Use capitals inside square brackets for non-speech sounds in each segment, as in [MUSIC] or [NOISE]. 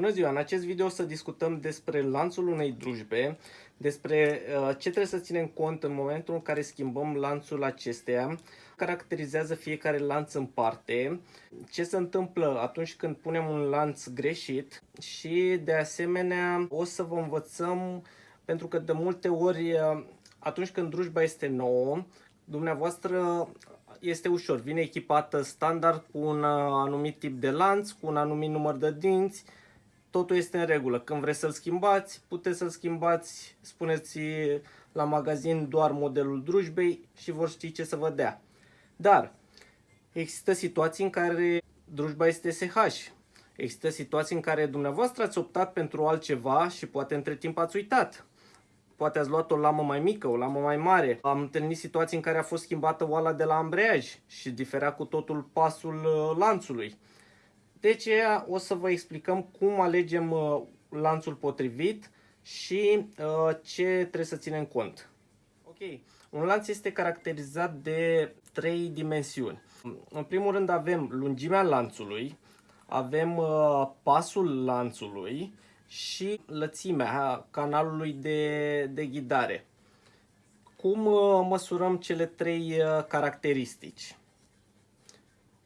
Bună ziua! În acest video o să discutăm despre lanțul unei drujbe, despre uh, ce trebuie să ținem cont în momentul în care schimbăm lanțul acesteia, caracterizează fiecare lanț în parte, ce se întâmplă atunci când punem un lanț greșit? Și de asemenea o să vă învățăm, pentru că de multe ori uh, atunci când drujba este nouă, dumneavoastră este ușor, vine echipată standard cu un uh, anumit tip de lanț, cu un anumit număr de dinți, totul este în regulă. Când vreți să-l schimbați, puteți să-l schimbați, spuneți la magazin doar modelul drujbei și vor ști ce să vă dea. Dar există situații în care drujba este SH. Există situații în care dumneavoastră ați optat pentru altceva și poate între timp ați uitat. Poate ați luat o lamă mai mică, o lamă mai mare. Am întâlnit situații în care a fost schimbată oala de la ambreiaj și diferea cu totul pasul uh, lanțului. De aceea o să vă explicăm cum alegem uh, lanțul potrivit și uh, ce trebuie să ținem cont. Ok, un lanț este caracterizat de trei dimensiuni. În primul rând avem lungimea lanțului, avem uh, pasul lanțului și lățimea canalului de, de ghidare. Cum măsurăm cele trei caracteristici?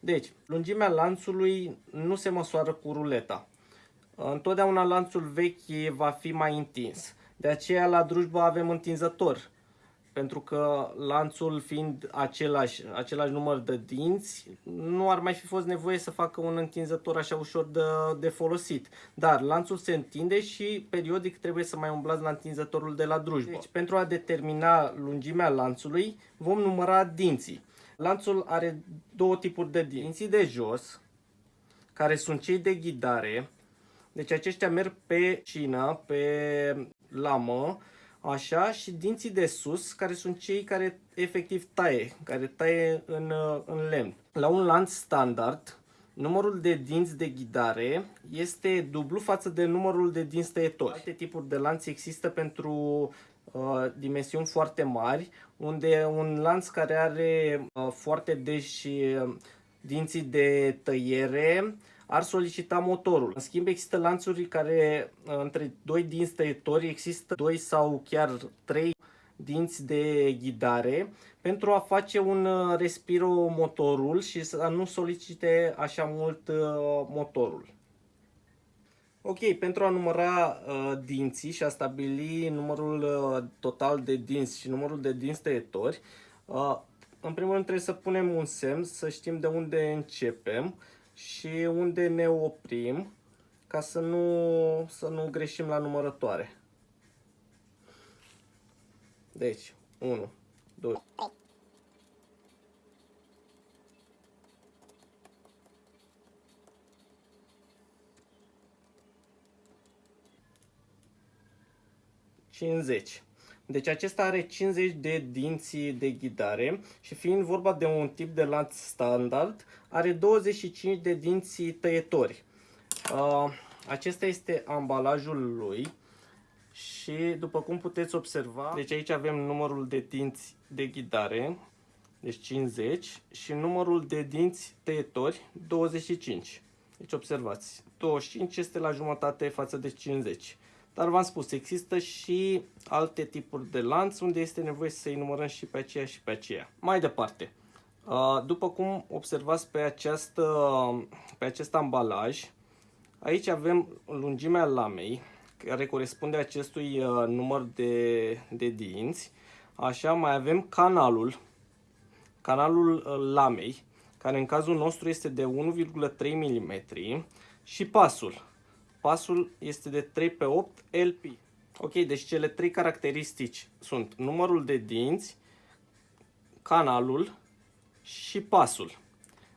Deci, lungimea lanțului nu se măsoară cu ruleta. Întotdeauna lanțul vechi va fi mai întins. De aceea la drujbă avem întinzător. Pentru că lanțul fiind același, același număr de dinți, nu ar mai fi fost nevoie să facă un întinzător așa ușor de, de folosit. Dar lanțul se întinde și periodic trebuie să mai umblați la întinzătorul de la drujbă. Deci pentru a determina lungimea lanțului vom număra dinții. Lanțul are două tipuri de dinți de jos, care sunt cei de ghidare. Deci aceștia merg pe cină, pe lamă, așa, și dinții de sus, care sunt cei care efectiv taie, care taie în, în lemn. La un lanț standard, numărul de dinți de ghidare este dublu față de numărul de dinți tăietori. Alte tipuri de lanț există pentru uh, dimensiuni foarte mari, unde un lanț care are uh, foarte deși uh, dinții de tăiere ar solicita motorul. În schimb, există lanțuri care uh, între doi dinți tăietori există doi sau chiar trei dinți de ghidare pentru a face un uh, respiro motorul și să nu solicite așa mult uh, motorul. Ok, pentru a număra uh, dinții și a stabili numărul uh, total de dinți și numărul de dinți tăietori, uh, în primul rând trebuie să punem un semn, să știm de unde începem și unde ne oprim, ca să nu, să nu greșim la numărătoare. Deci, 1, 2, 50. Deci acesta are 50 de dinți de ghidare și fiind vorba de un tip de lanț standard, are 25 de dinți tăietori. Acesta este ambalajul lui și după cum puteți observa, deci aici avem numărul de dinți de ghidare, deci 50 și numărul de dinți tăietori 25. Deci observați, 25 este la jumătate față de 50. Dar v-am spus, există și alte tipuri de lanț unde este nevoie să-i numărăm și pe aceea și pe aceea. Mai departe, după cum observați pe, această, pe acest ambalaj, aici avem lungimea lamei, care corespunde acestui număr de, de dinți. Așa, mai avem canalul, canalul lamei, care în cazul nostru este de 1,3 mm și pasul pasul este de 3 pe 8 LP. Ok, deci cele trei caracteristici sunt numărul de dinți, canalul și pasul.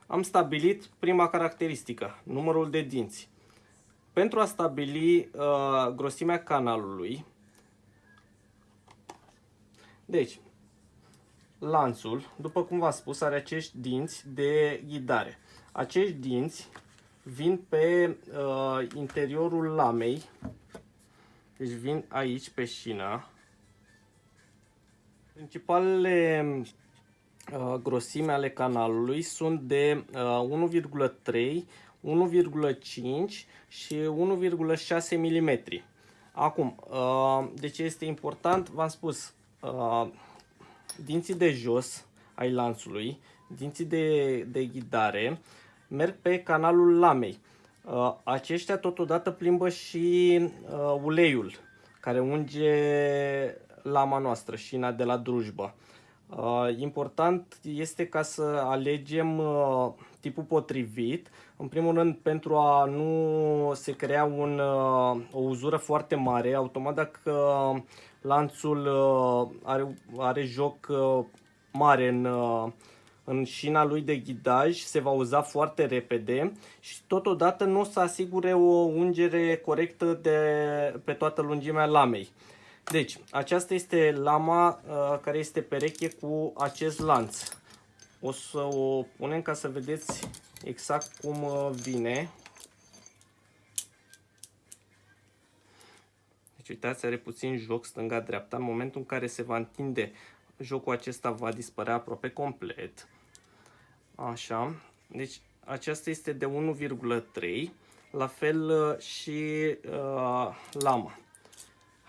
Am stabilit prima caracteristică, numărul de dinți. Pentru a stabili uh, grosimea canalului, deci, lanțul, după cum v-am spus, are acești dinți de ghidare. Acești dinți vin pe uh, interiorul lamei, deci vin aici pe șină. Principalele uh, grosime ale canalului sunt de uh, 1,3, 1,5 și 1,6 mm. Acum, uh, de ce este important? V-am spus, uh, dinții de jos ai lanțului, dinții de, de ghidare, merg pe canalul lamei. Uh, aceștia totodată plimbă și uleiul care unge lama noastră, șina de la drujbă. Important este ca să alegem tipul potrivit, în primul rând pentru a nu se crea un, o uzură foarte mare, automat dacă lanțul are, are joc mare în, în șina lui de ghidaj, se va uza foarte repede și totodată nu o să asigure o ungere corectă de, pe toată lungimea lamei. Deci, aceasta este lama uh, care este pereche cu acest lanț. O să o punem ca să vedeți exact cum uh, vine. Deci uitați, are puțin joc stânga-dreapta. În momentul în care se va întinde, jocul acesta va dispărea aproape complet. Așa. Deci aceasta este de 1,3. La fel uh, și uh, lama.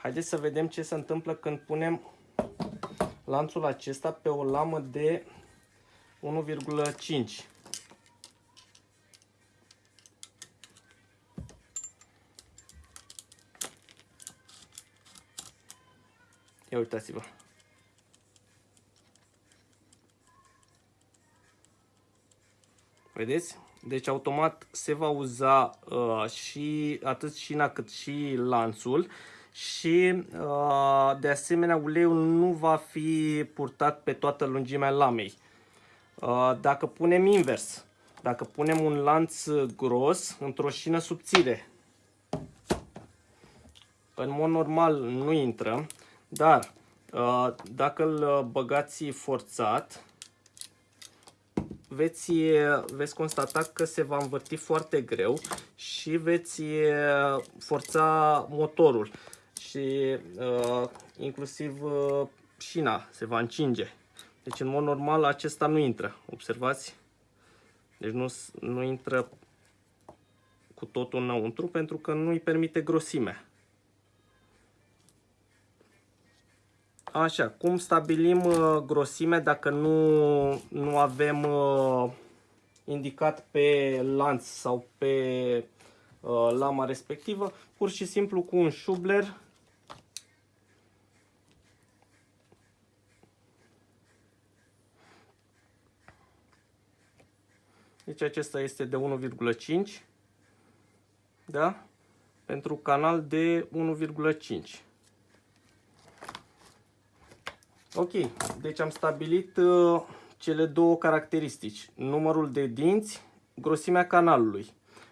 Haideți să vedem ce se întâmplă când punem lanțul acesta pe o lamă de 1,5. Ia uitați-vă. Vedeți? Deci automat se va uza uh, și atât șina cât și lanțul și uh, de asemenea uleiul nu va fi purtat pe toată lungimea lamei. Uh, dacă punem invers, dacă punem un lanț gros într-o șină subțire, în mod normal nu intră, dar uh, dacă îl băgați forțat, veți, veți constata că se va învârti foarte greu și veți forța motorul și uh, inclusiv uh, șina se va încinge. Deci în mod normal acesta nu intră, observați? Deci nu, nu intră cu totul înăuntru pentru că nu îi permite grosimea. Așa, cum stabilim uh, grosimea dacă nu, nu avem uh, indicat pe lanț sau pe uh, lama respectivă? Pur și simplu cu un șubler Deci acesta este de 1,5. Da? Pentru canal de 1,5. Ok, deci am stabilit uh, cele două caracteristici. Numărul de dinți, grosimea canalului.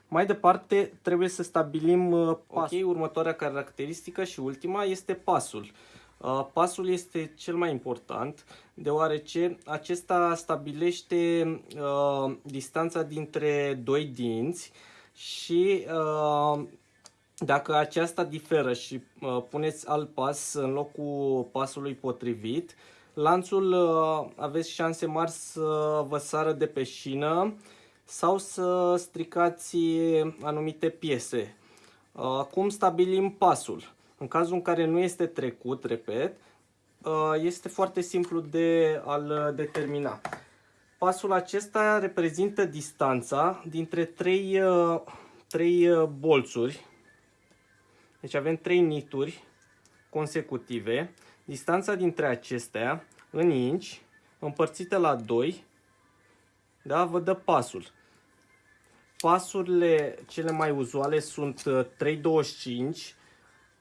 Mai departe trebuie să stabilim uh, pasul. Ok, următoarea caracteristică și ultima este pasul. Uh, pasul este cel mai important deoarece acesta stabilește uh, distanța dintre doi dinți și uh, dacă aceasta diferă și uh, puneți alt pas în locul pasului potrivit, lanțul uh, aveți șanse mari să vă sară de pe șină sau să stricați anumite piese. Uh, cum stabilim pasul? În cazul în care nu este trecut, repet, uh, este foarte simplu de a-l determina. Pasul acesta reprezintă distanța dintre trei, uh, trei uh, bolțuri. Deci avem trei nituri consecutive. Distanța dintre acestea în inci împărțită la 2 da, vă dă pasul. Pasurile cele mai uzuale sunt 325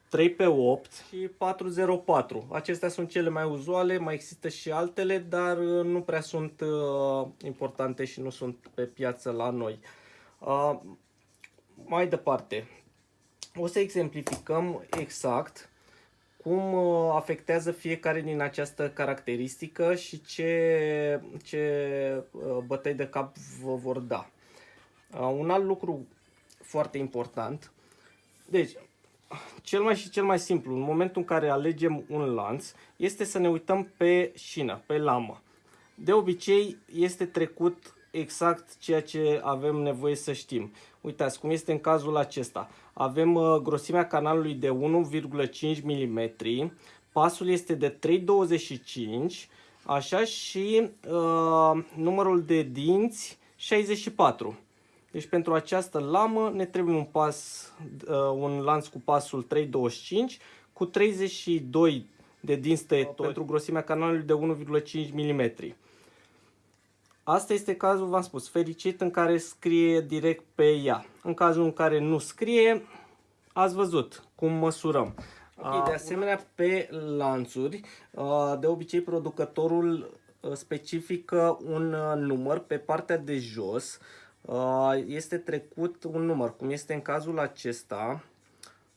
3 pe 8 și 404. Acestea sunt cele mai uzuale, mai există și altele, dar uh, nu prea sunt uh, importante și nu sunt pe piață la noi. Uh, mai departe, o să exemplificăm exact cum uh, afectează fiecare din această caracteristică și ce, ce uh, bătăi de cap vă vor da. Uh, un alt lucru foarte important, deci cel mai și cel mai simplu, în momentul în care alegem un lanț, este să ne uităm pe șină, pe lamă. De obicei este trecut exact ceea ce avem nevoie să știm. Uitați cum este în cazul acesta. Avem uh, grosimea canalului de 1,5 mm, pasul este de 3,25 așa și uh, numărul de dinți 64. Deci pentru această lamă ne trebuie un, pas, uh, un lanț cu pasul 325 cu 32 de dinți tăietori pentru grosimea canalului de 1,5 mm. Asta este cazul, v-am spus, fericit în care scrie direct pe ea. În cazul în care nu scrie, ați văzut cum măsurăm. Okay, de asemenea, pe lanțuri, de obicei producătorul specifică un număr pe partea de jos. Este trecut un număr, cum este în cazul acesta.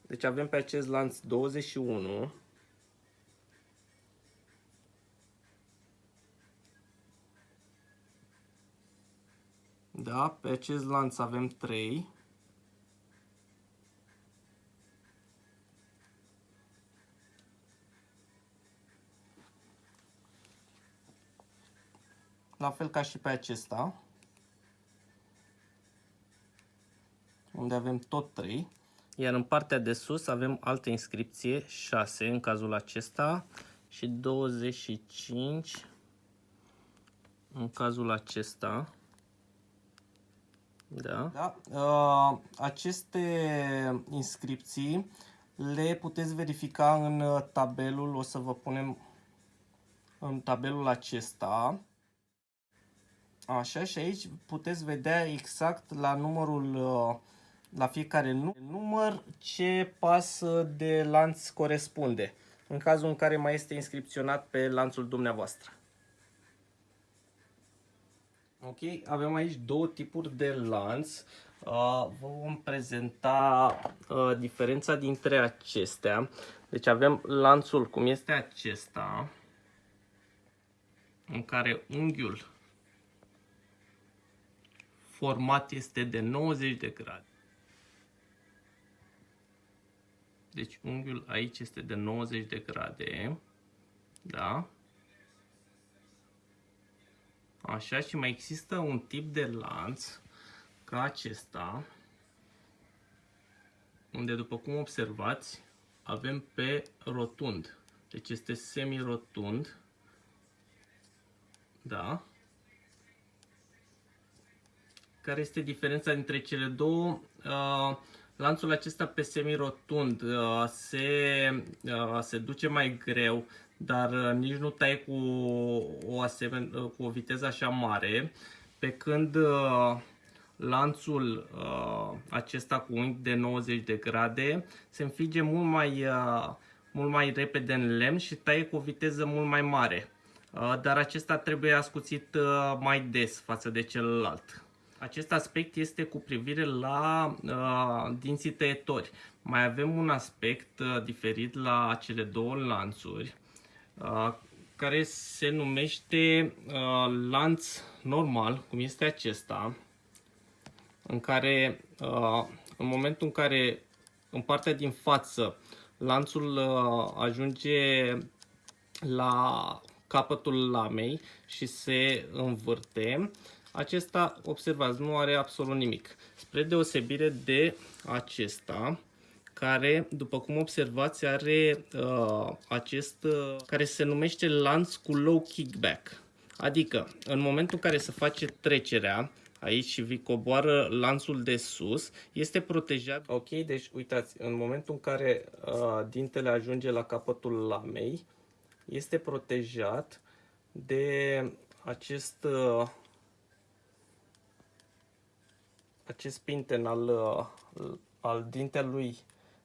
Deci avem pe acest lanț 21. Da, pe acest lanț avem 3. La fel ca și pe acesta. Unde avem tot 3. Iar în partea de sus avem altă inscripție, 6 în cazul acesta și 25 în cazul acesta. Da. da. Uh, aceste inscripții le puteți verifica în uh, tabelul, o să vă punem în tabelul acesta. Așa și aici puteți vedea exact la numărul, uh, la fiecare număr ce pas de lanț corespunde. În cazul în care mai este inscripționat pe lanțul dumneavoastră. Ok, avem aici două tipuri de lanț. Uh, vă vom prezenta uh, diferența dintre acestea. Deci avem lanțul cum este acesta, în care unghiul format este de 90 de grade. Deci unghiul aici este de 90 de grade. Da? Așa și mai există un tip de lanț ca acesta, unde după cum observați avem pe rotund. Deci este semi-rotund. Da? Care este diferența dintre cele două? Uh, lanțul acesta pe semi-rotund uh, se, uh, se duce mai greu dar uh, nici nu tai cu o, asemen, uh, cu o viteză așa mare, pe când uh, lanțul acesta cu unghi de 90 de grade se înfige mult mai, mult mai repede în lemn și taie cu o viteză mult mai mare. Dar acesta trebuie ascuțit mai des față de celălalt. Acest aspect este cu privire la uh, dinții tăietori. Mai avem un aspect uh, diferit la cele două lanțuri care se numește lanț normal, cum este acesta, în care în momentul în care în partea din față lanțul ajunge la capătul lamei și se învârte, acesta, observați, nu are absolut nimic. Spre deosebire de acesta, care, după cum observați, are uh, acest, uh, care se numește lanț cu low kickback. Adică, în momentul în care se face trecerea, aici și vi coboară lanțul de sus, este protejat. Ok, deci uitați, în momentul în care uh, dintele ajunge la capătul lamei, este protejat de acest uh, acest pinten al, uh, al dintelui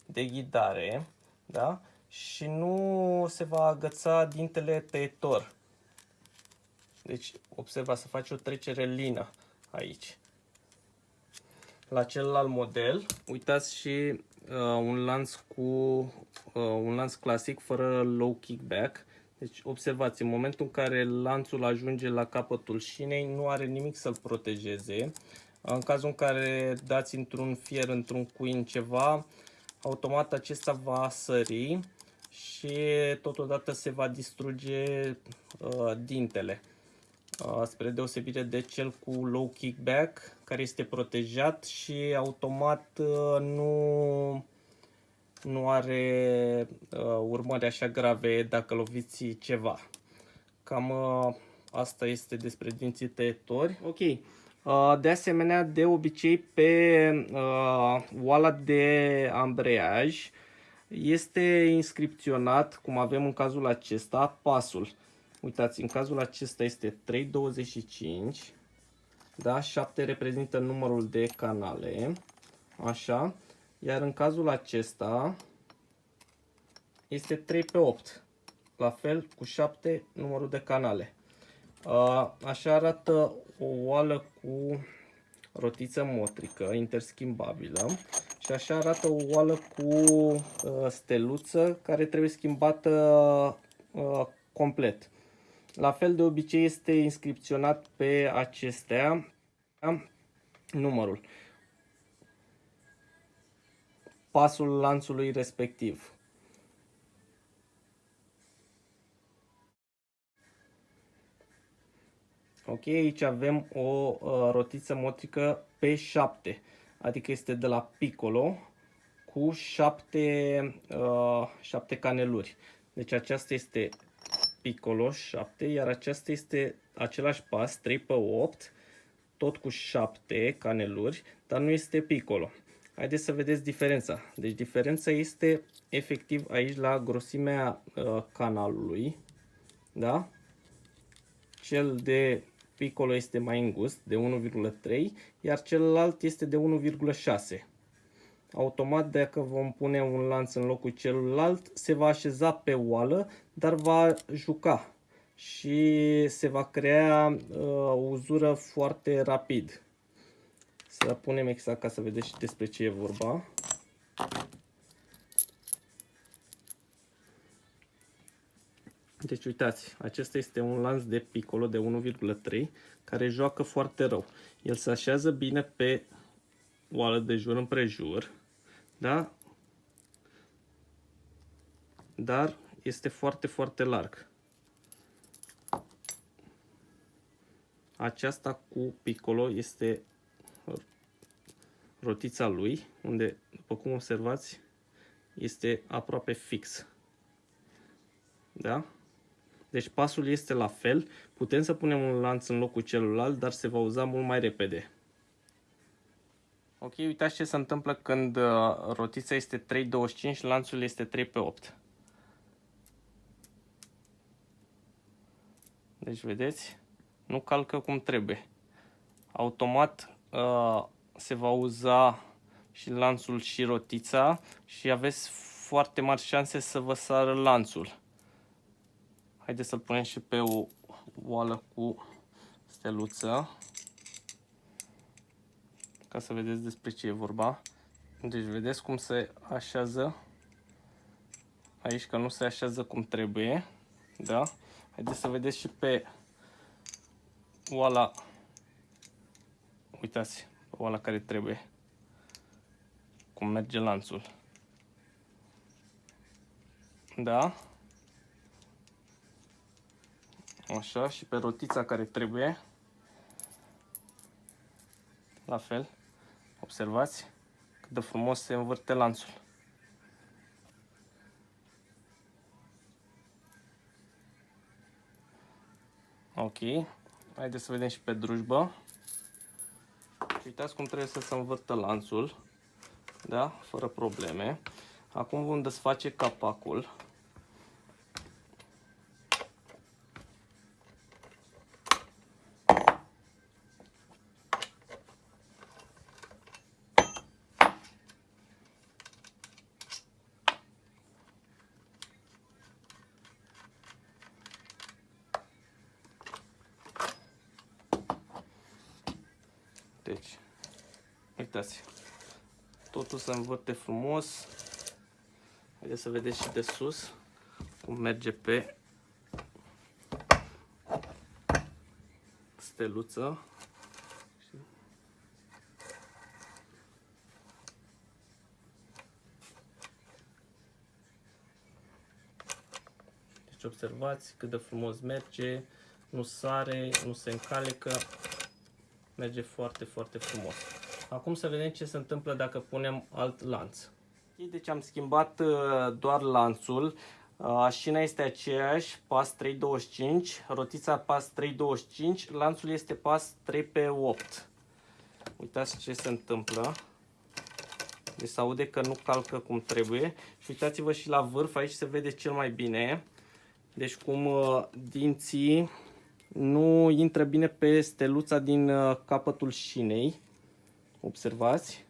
de ghidare, da? Și nu se va agăța dintele tăietor. Deci, observa să face o trecere lină aici. La celălalt model, uitați și uh, un lanț cu uh, un lanț clasic fără low kickback. Deci observați, în momentul în care lanțul ajunge la capătul șinei, nu are nimic să-l protejeze. În cazul în care dați într-un fier, într-un cuin ceva, automat acesta va sări și totodată se va distruge uh, dintele. uh, spre deosebire de cel cu low kickback, care este protejat și automat uh, nu, nu are urmări așa grave dacă loviți ceva. Cam asta este despre dinții tăietori. Ok. De asemenea, de obicei, pe oala de ambreiaj este inscripționat, cum avem în cazul acesta, pasul. Uitați, în cazul acesta este 325, da? 7 reprezintă numărul de canale, așa, iar în cazul acesta este 3 pe 8, la fel cu 7 numărul de canale. Așa arată o oală cu rotiță motrică interschimbabilă și așa arată o oală cu steluță care trebuie schimbată complet. La fel de obicei este inscripționat pe acestea numărul, pasul lanțului respectiv. Ok, aici avem o uh, rotiță motrică pe 7, adică este de la piccolo cu 7, uh, 7 caneluri. Deci aceasta este piccolo 7, iar aceasta este același pas 3 pe 8, tot cu 7 caneluri, dar nu este piccolo. Haideți să vedeți diferența. Deci diferența este efectiv aici la grosimea uh, canalului. Da? Cel de piccolo este mai îngust, de 1,3, iar celălalt este de 1,6 automat dacă vom pune un lanț în locul celuilalt, se va așeza pe oală, dar va juca și se va crea uh, o uzură foarte rapid. Să punem exact ca să vedeți și despre ce e vorba. Deci uitați, acesta este un lanț de piccolo de 1,3 care joacă foarte rău. El se așează bine pe oală de jur împrejur da? Dar este foarte, foarte larg. Aceasta cu piccolo este rotița lui, unde, după cum observați, este aproape fix. Da? Deci pasul este la fel. Putem să punem un lanț în locul celuilalt, dar se va uza mult mai repede. Ok, uitați ce se întâmplă când uh, rotița este 3.25, lanțul este 3 pe 8. Deci, vedeți? Nu calcă cum trebuie. Automat uh, se va uza și lanțul și rotița și aveți foarte mari șanse să vă sară lanțul. Haideți să-l punem și pe o oală cu steluță ca să vedeți despre ce e vorba. Deci vedeți cum se așează aici, că nu se așează cum trebuie. Da? Haideți să vedeți și pe oala, uitați, pe oala care trebuie, cum merge lanțul. Da? Așa, și pe rotița care trebuie. La fel. Observați cât de frumos se învârte lanțul. Ok. Haideți să vedem și pe drujbă. Uitați cum trebuie să se învârtă lanțul. Da? Fără probleme. Acum vom desface capacul. Deci, uitați, totul se învârte frumos. Haideți să vedeți și de sus cum merge pe steluță. Deci observați cât de frumos merge, nu sare, nu se încalecă, merge foarte, foarte frumos. Acum să vedem ce se întâmplă dacă punem alt lanț. Deci am schimbat uh, doar lanțul, uh, șina este aceeași, pas 325, rotița pas 325, lanțul este pas 3 pe 8. Uitați ce se întâmplă. Deci se aude că nu calcă cum trebuie. Și uitați-vă și la vârf, aici se vede cel mai bine. Deci cum uh, dinții nu intră bine pe steluța din uh, capătul șinei. Observați.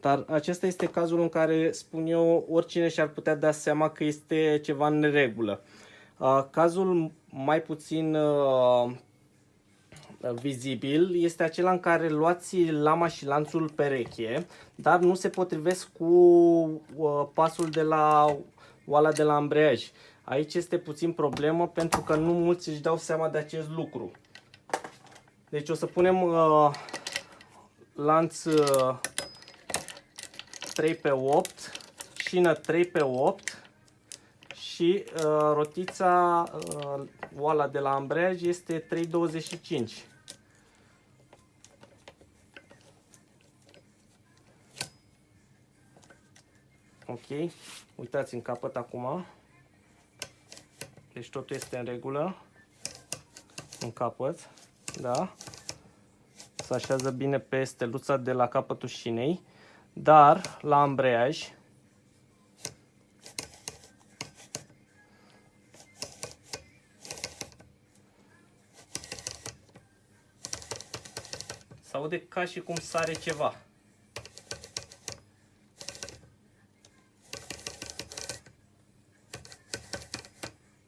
Dar acesta este cazul în care, spun eu, oricine și-ar putea da seama că este ceva în neregulă. Uh, cazul mai puțin vizibil este acela în care luați lama și lanțul pereche, dar nu se potrivesc cu pasul de la oala de la ambreiaj. Aici este puțin problemă pentru că nu mulți își dau seama de acest lucru. Deci o să punem uh, lanț uh, 3 pe 8, șină 3 pe 8 și uh, rotița uh, oala de la ambreiaj este 3,25. Ok, uitați în capăt acum. Deci totul este în regulă. În capăt. Da. Se așează bine pe steluța de la capătul șinei. Dar la ambreiaj se aude ca și cum sare ceva.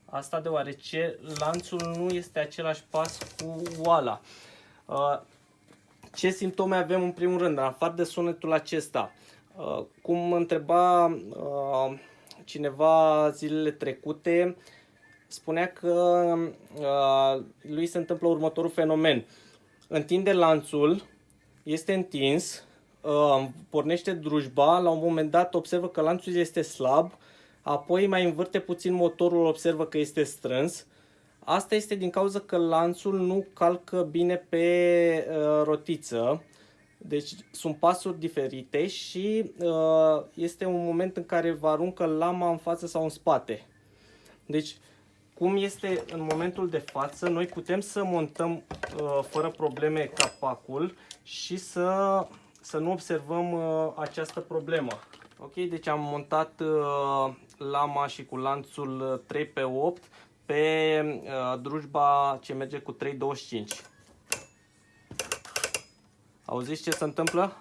Asta deoarece lanțul nu este același pas cu oala. Uh, ce simptome avem în primul rând, în afară de sunetul acesta? Uh, cum întreba uh, cineva zilele trecute, spunea că lui se întâmplă următorul fenomen. Întinde lanțul, este întins, pornește drujba, la un moment dat observă că lanțul este slab, apoi mai învârte puțin motorul, observă că este strâns. Asta este din cauza că lanțul nu calcă bine pe uh, rotiță, deci sunt pasuri diferite și uh, este un moment în care vă aruncă lama în față sau în spate. Deci, cum este în momentul de față, noi putem să montăm uh, fără probleme capacul și să, să nu observăm uh, această problemă. Ok, deci am montat uh, lama și cu lanțul 3 pe 8 pe uh, drujba ce merge cu 3.25. Auziți ce se întâmplă?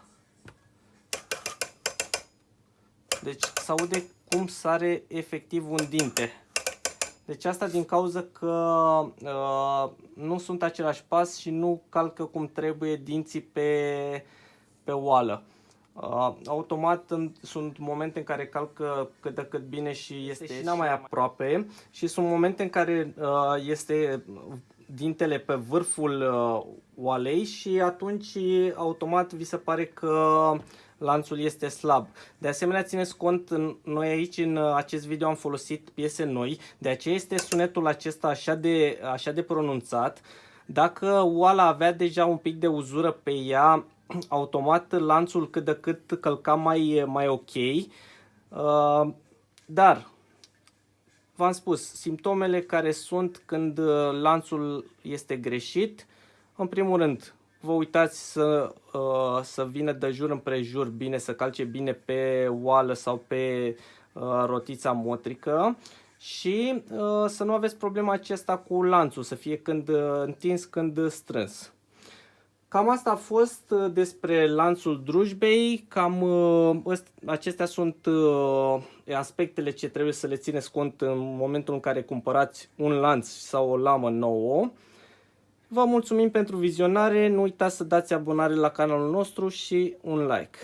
Deci se aude cum sare efectiv un dinte. Deci asta din cauza că uh, nu sunt același pas și nu calcă cum trebuie dinții pe, pe oală. Uh, automat sunt momente în care calcă cât de cât bine și este și mai aproape și sunt momente în care uh, este dintele pe vârful uh, oalei și atunci automat vi se pare că lanțul este slab. De asemenea, țineți cont, noi aici în acest video am folosit piese noi, de aceea este sunetul acesta așa de, așa de pronunțat. Dacă oala avea deja un pic de uzură pe ea, [CLEARS THROAT] automat lanțul cât de cât călca mai, mai ok. Uh, dar, v-am spus, simptomele care sunt când uh, lanțul este greșit, în primul rând, vă uitați să, uh, să vină de jur împrejur bine, să calce bine pe oală sau pe rotița motrică și să nu aveți problema acesta cu lanțul, să fie când întins, când strâns. Cam asta a fost uh, despre lanțul drujbei, cam uh, acestea sunt uh, aspectele ce trebuie să le țineți cont în momentul în care cumpărați un lanț sau o lamă nouă. Vă mulțumim pentru vizionare, nu uitați să dați abonare la canalul nostru și un like.